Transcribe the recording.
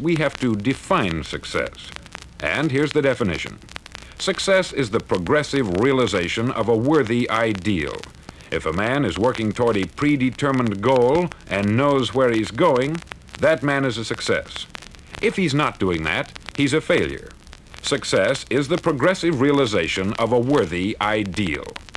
we have to define success. And here's the definition. Success is the progressive realization of a worthy ideal. If a man is working toward a predetermined goal and knows where he's going, that man is a success. If he's not doing that, he's a failure. Success is the progressive realization of a worthy ideal.